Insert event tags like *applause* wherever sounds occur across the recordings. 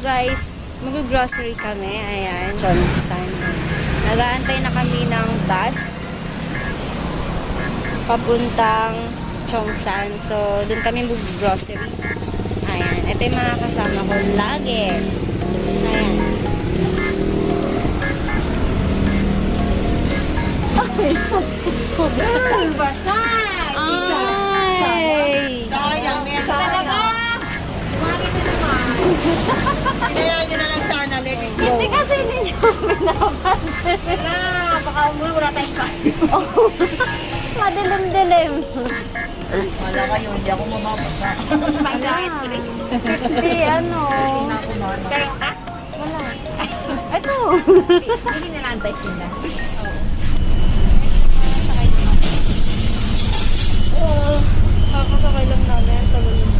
guys, mag-grocery kami. Ayan, Chonsan. Nag-aantay na kami ng bus. Papuntang Chongsan. So, dun kami mag-grocery. Ayan. Ito yung mga kasama ko lagi. Ayan. Basay! Ay! Sayang, may Talaga! Ko naman. *laughs* Hinayaan nyo na lang sana, Lady. Hindi kasi ninyo pinapansin. Wala, baka umuwi, wala tayong kain. *laughs* Madilim-dilim. Wala kayo, hindi ako mababasa. Pagkakit, Chris. Hindi, ano. Ako, Mama. Kayo ka? Ito. Hindi na lang tayo sila. Oo. Kakasakay lang namin. Tagal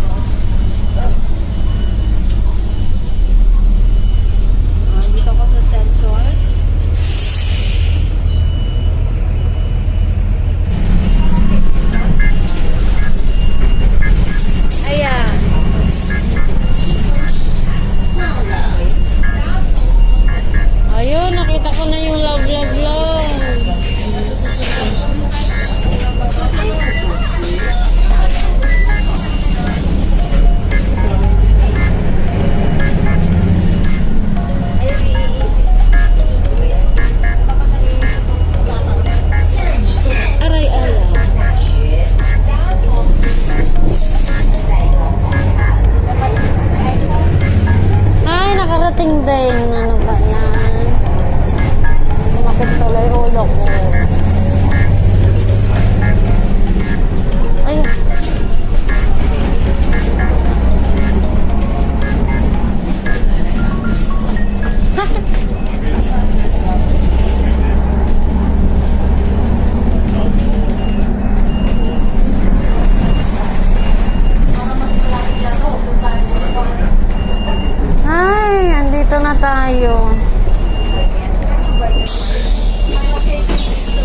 tayo.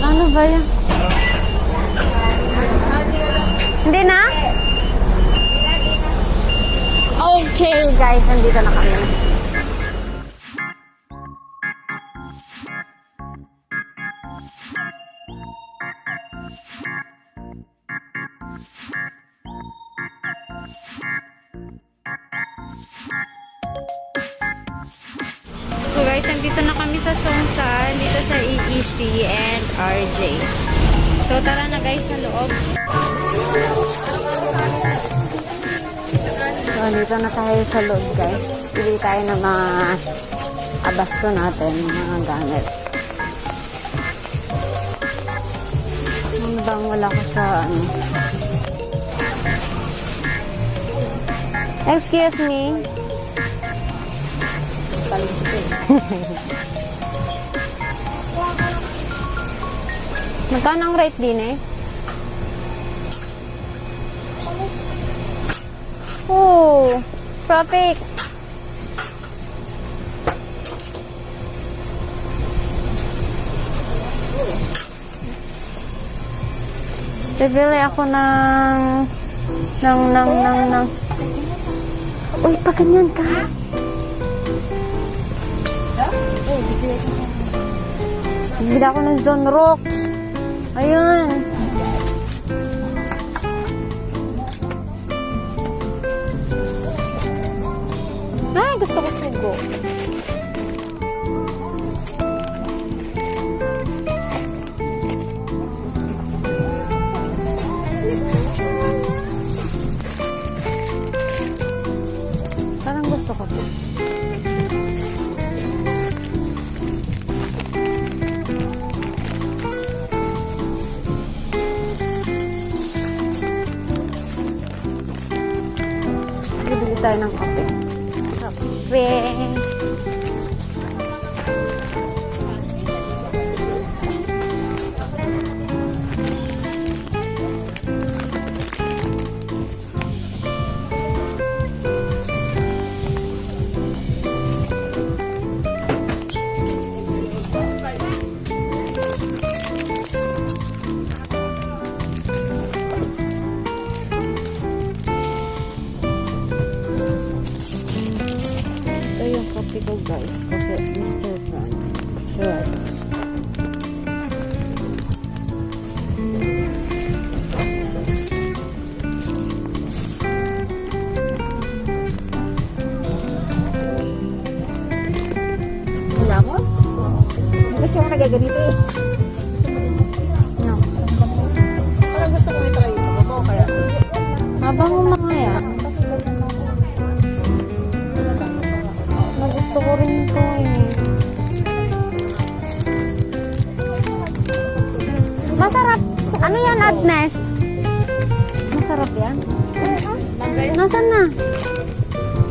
Ano ba yan? Hindi na? Okay, guys. Andito na kami. Guys, nandito na kami sa Songsan, dito sa EEC and RJ. So tara na guys sa loob. So dito na tayo sa loob guys. Pili tayo ng mga abasto natin, mga gamit. Ano bang wala ko sa ano? Excuse me. Magkano ang rate din eh? Oh, traffic. Bibili ako ng ng ng ng ng Uy, pa ganyan ka. Bibili ako ng Zone Rocks. Ayun. Ay, gusto ko sugo. Parang gusto ko to. Tayo ng kape. Kape. Nagaganito eh. No. Parang gusto ko i-try ito. Kaya. Habang mga yan. Nagusto ko rin ito eh. Masarap. Ano yan, Agnes? Masarap yan? Nasaan na?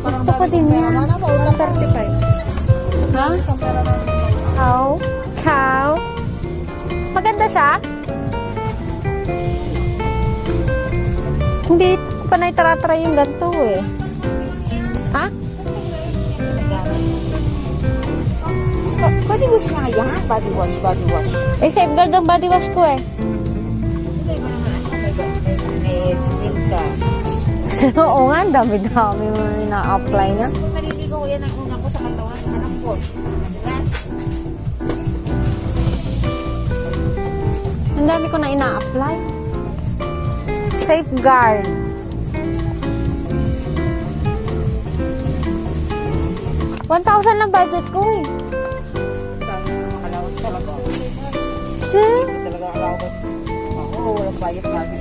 Gusto ko din yan. Ano po? 135. Ha? Cow? Cow? Maganda siya? Hindi ko pa naitaratry yung ganito eh. Ha? Body wash nga yan. Body wash, body wash. Eh, safeguard ang body wash ko eh. May skin ka. Oo nga, dami-dami mo na-apply na. Naliligo ko yan ang una ko sa katawan. Anak ko. Ang dami ko na ina-apply. Safeguard. One thousand lang budget ko eh. Makalawas talaga. Shit. Talaga alawas. Ako, walang bayad lagi.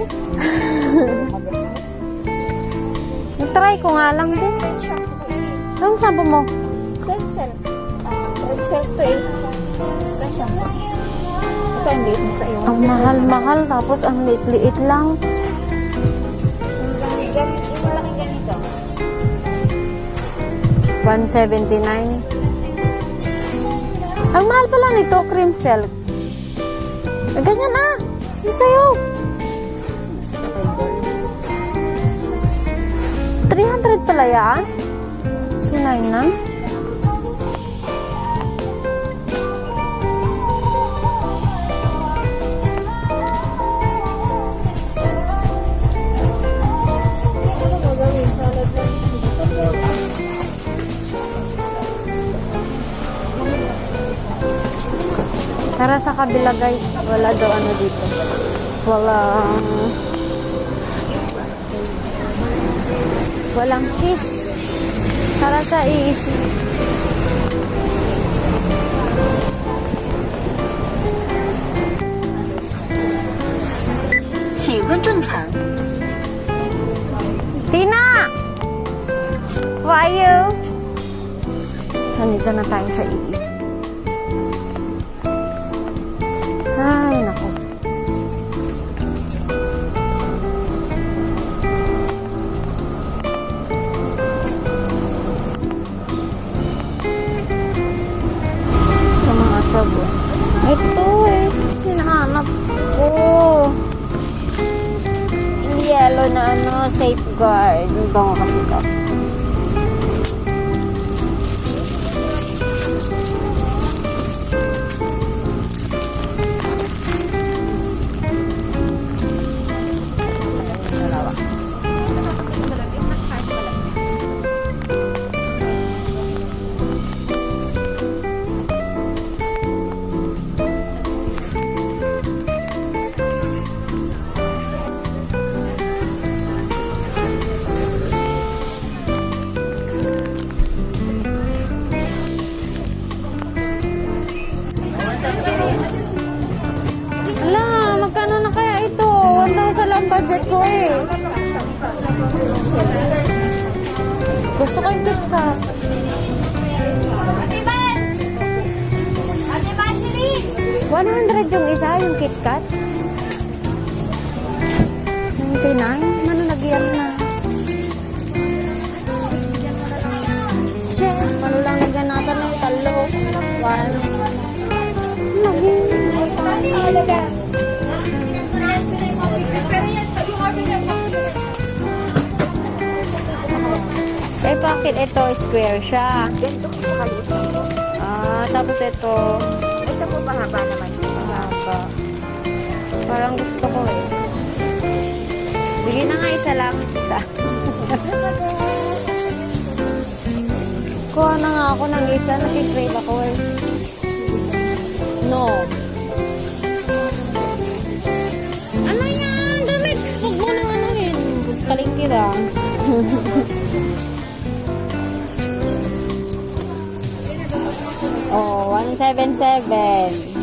Magastos. Nag-try ko nga lang din. Saan shampoo mo? Sensel. Sensel to eh. Saan Ito ang liit nito eh. Ang mahal-mahal tapos ang liit-liit lang. Yung malaking ganito. 179. Ang mahal pala nito, cream silk. Ganyan na. Yung sa'yo. 300 pala yan? Sinay na? Tara sa kabila guys. Wala daw ano dito. Walang... Walang cheese. Tara sa iisi. Tina! Are you? Sanito na tayo sa iisi. Ay, nako. Sa mga sabon. Ito eh. Hinahanap ko. Yung yellow na ano, safeguard. Yung bango kasi ito. 100 yung isa, yung KitKat. 99? Ano nagyan na? Shit, ano lang nagyan natin na talo. One. Lagi. Eh, bakit ito square siya? Ganito ko. Ah, tapos ito, Ito po mahaba naman. Parang gusto ko eh. Bigyan na nga isa lang. Isa. Kuha na nga ako ng isa. Nakikrave ako eh. No. Ano yan? Damit! Huwag mo nang ano yun. Palingki lang. *laughs* oh, 177.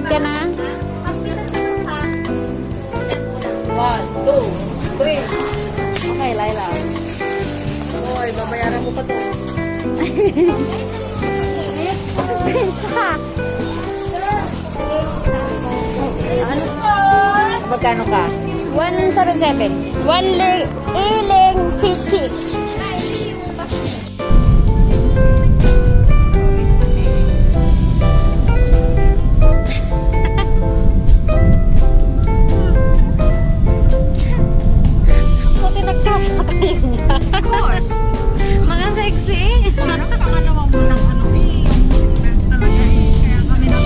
Magbabayad ka na? One, two, three. Okay, Laila. Hoy, babayaran mo pa to. Siya. Ano? Magkano ka? 177. One ling, iling chichik. course. Mga sexy. Parang pangalawa mo ng ano eh. Talaga eh. Kaya kami na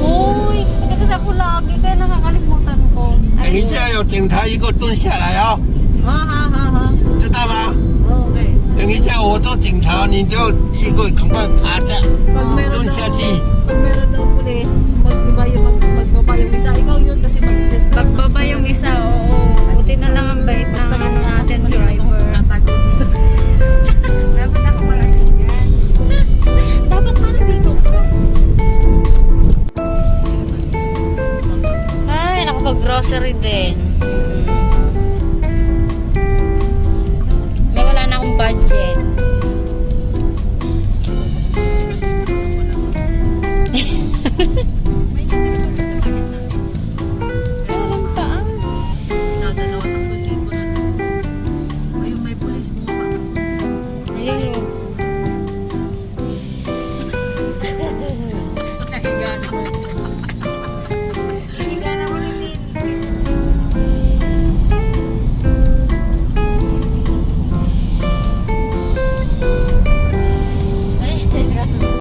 Uy, kasi ako lagi kaya nakakalimutan ko. 等一下有警察一个蹲下来哦， Ha ha ha ha. 知道吗？ Okay. 等一下我做警察，你就一个赶快爬下 Pag meron 蹲 daw, 下去。 pag meron daw pulis, magbiba yung, mag, magbaba yung isa. Ikaw yun kasi mas Pagbaba yung isa, oh. bait